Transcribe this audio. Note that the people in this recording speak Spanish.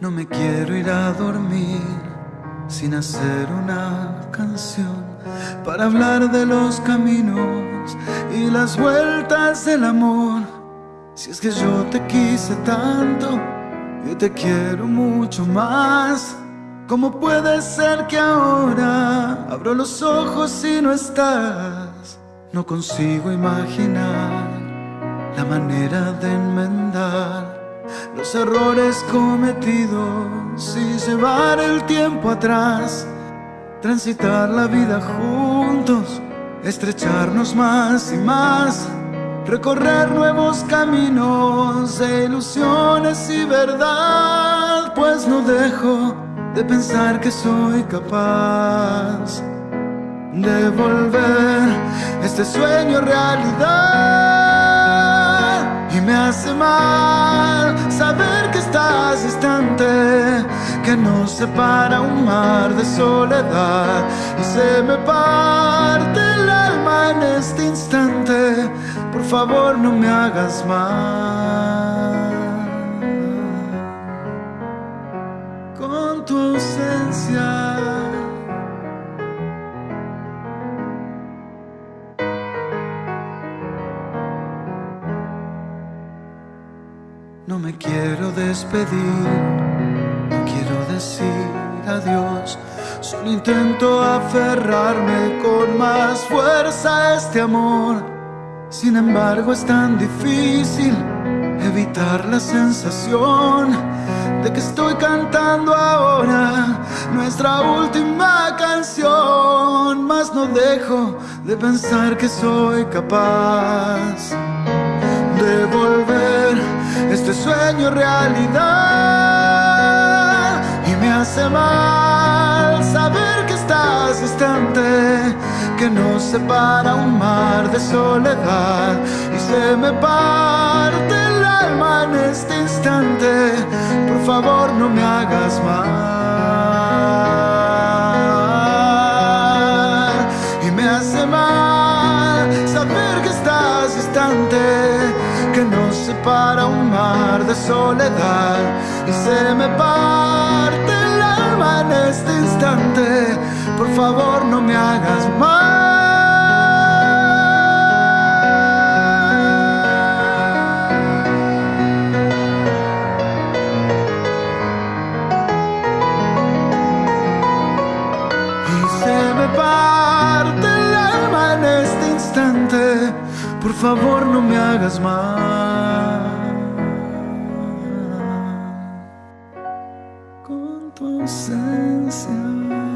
No me quiero ir a dormir sin hacer una canción para hablar de los caminos y las vueltas del amor. Si es que yo te quise tanto, yo te quiero mucho más. ¿Cómo puede ser que ahora abro los ojos y no estás? No consigo imaginar la manera de enmendar los errores cometidos y llevar el tiempo atrás, transitar la vida juntos, estrecharnos más y más, recorrer nuevos caminos de ilusiones y verdad, pues no dejo de pensar que soy capaz de volver este sueño realidad hace mal saber que estás distante que nos separa un mar de soledad. Y se me parte el alma en este instante. Por favor no me hagas mal No me quiero despedir, no quiero decir adiós. Solo intento aferrarme con más fuerza a este amor. Sin embargo es tan difícil evitar la sensación de que estoy cantando ahora nuestra última canción. Mas no dejo de pensar que soy capaz de volver este sueño realidad. Y me hace mal saber que estás distante que nos separa un mar de soledad. Y se me parte el alma en este instante. Por favor no me hagas mal. Y me hace mal saber que estás distante separa un mar de soledad y se me parte el alma en este instante. Por favor, no me hagas mal. Y Por favor, no me hagas mal. Con tu ausencia.